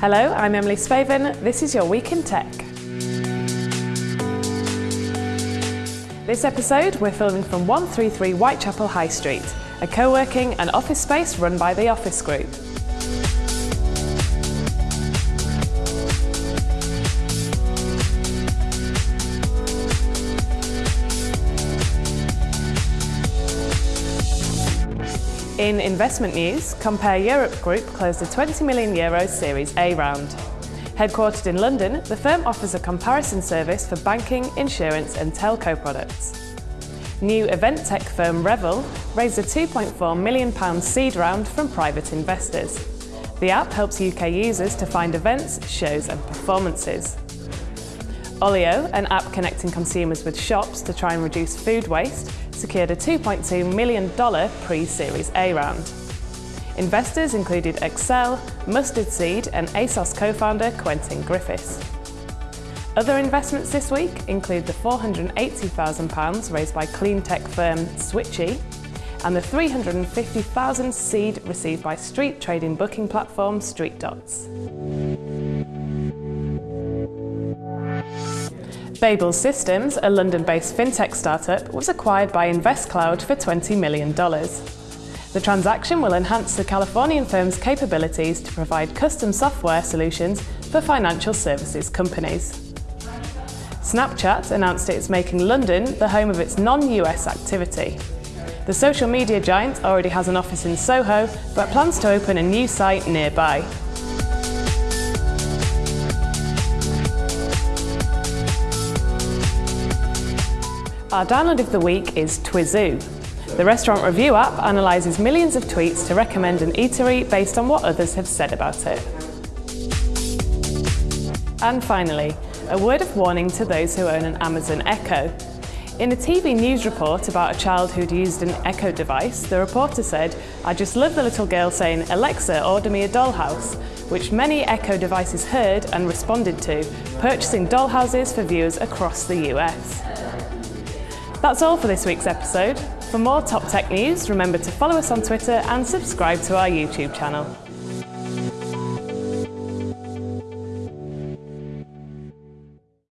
Hello, I'm Emily Spaven. This is your Week in Tech. This episode, we're filming from 133 Whitechapel High Street, a co-working and office space run by the Office Group. In investment news, Compare Europe Group closed a 20 million euro Series A round. Headquartered in London, the firm offers a comparison service for banking, insurance and telco products. New event tech firm Revel raised a £2.4 million seed round from private investors. The app helps UK users to find events, shows and performances. Olio, an app connecting consumers with shops to try and reduce food waste, secured a $2.2 million pre-Series A round. Investors included Accel, Mustard Seed and ASOS co-founder Quentin Griffiths. Other investments this week include the £480,000 raised by clean tech firm Switchee and the 350,000 seed received by street trading booking platform StreetDots. Babel Systems, a London-based fintech startup, was acquired by InvestCloud for $20 million. The transaction will enhance the Californian firm's capabilities to provide custom software solutions for financial services companies. Snapchat announced it is making London the home of its non-US activity. The social media giant already has an office in Soho, but plans to open a new site nearby. Our download of the week is Twizoo. The restaurant review app analyses millions of tweets to recommend an eatery based on what others have said about it. And finally, a word of warning to those who own an Amazon Echo. In a TV news report about a child who'd used an Echo device, the reporter said, I just love the little girl saying, Alexa, order me a dollhouse, which many Echo devices heard and responded to, purchasing dollhouses for viewers across the US. That's all for this week's episode. For more top tech news, remember to follow us on Twitter and subscribe to our YouTube channel.